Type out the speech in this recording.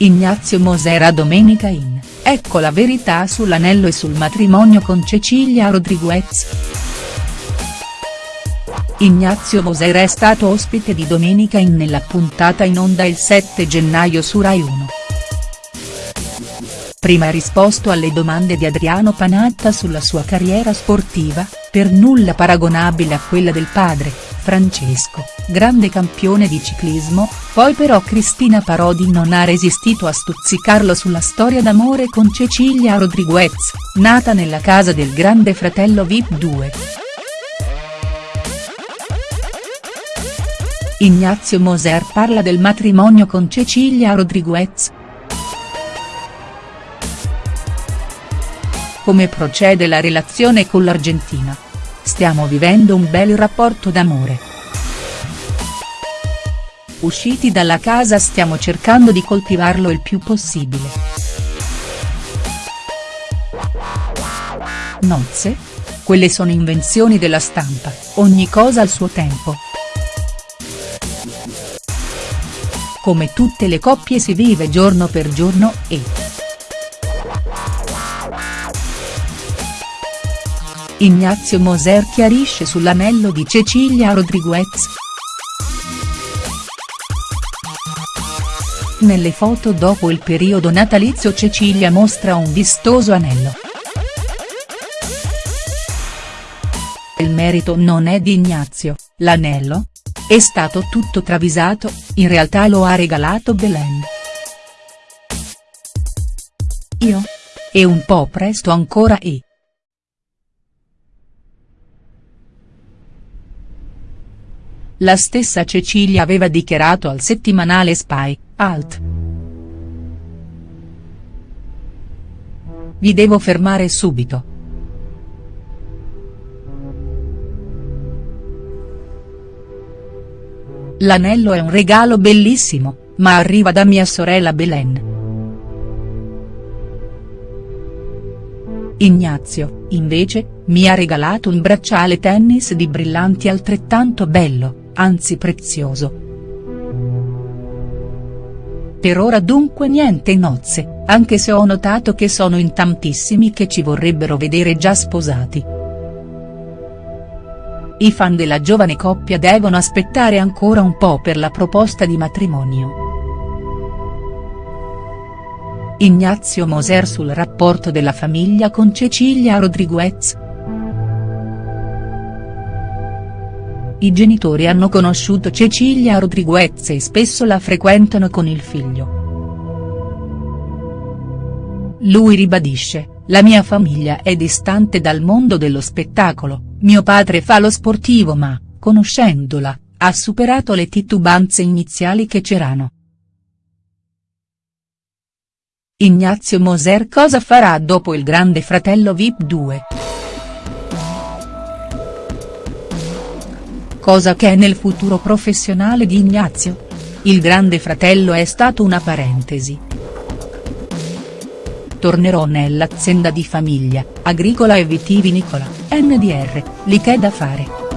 Ignazio Moser a Domenica in, ecco la verità sull'anello e sul matrimonio con Cecilia Rodriguez. Ignazio Moser è stato ospite di Domenica in nella puntata in onda il 7 gennaio su Rai 1. Prima ha risposto alle domande di Adriano Panatta sulla sua carriera sportiva, per nulla paragonabile a quella del padre, Francesco, grande campione di ciclismo, poi però Cristina Parodi non ha resistito a stuzzicarlo sulla storia d'amore con Cecilia Rodriguez, nata nella casa del grande fratello Vip 2. Ignazio Moser parla del matrimonio con Cecilia Rodriguez. Come procede la relazione con l'Argentina? Stiamo vivendo un bel rapporto d'amore. Usciti dalla casa stiamo cercando di coltivarlo il più possibile. Nozze? Quelle sono invenzioni della stampa, ogni cosa al suo tempo. Come tutte le coppie si vive giorno per giorno e. Ignazio Moser chiarisce sull'anello di Cecilia Rodriguez. Nelle foto dopo il periodo natalizio Cecilia mostra un vistoso anello. Il merito non è di Ignazio, l'anello, è stato tutto travisato, in realtà lo ha regalato Belen. Io? E un po' presto ancora e. La stessa Cecilia aveva dichiarato al settimanale Spy, Alt. Vi devo fermare subito. L'anello è un regalo bellissimo, ma arriva da mia sorella Belen. Ignazio, invece, mi ha regalato un bracciale tennis di brillanti altrettanto bello, anzi prezioso. Per ora dunque niente nozze, anche se ho notato che sono in tantissimi che ci vorrebbero vedere già sposati. I fan della giovane coppia devono aspettare ancora un po' per la proposta di matrimonio. Ignazio Moser sul rapporto della famiglia con Cecilia Rodriguez. I genitori hanno conosciuto Cecilia Rodriguez e spesso la frequentano con il figlio. Lui ribadisce, la mia famiglia è distante dal mondo dello spettacolo, mio padre fa lo sportivo ma, conoscendola, ha superato le titubanze iniziali che c'erano. Ignazio Moser cosa farà dopo il grande fratello Vip 2?. Cosa che è nel futuro professionale di Ignazio? Il grande fratello è stato una parentesi. Tornerò nell'azienda di famiglia, agricola e vitivinicola, NDR, lì che da fare.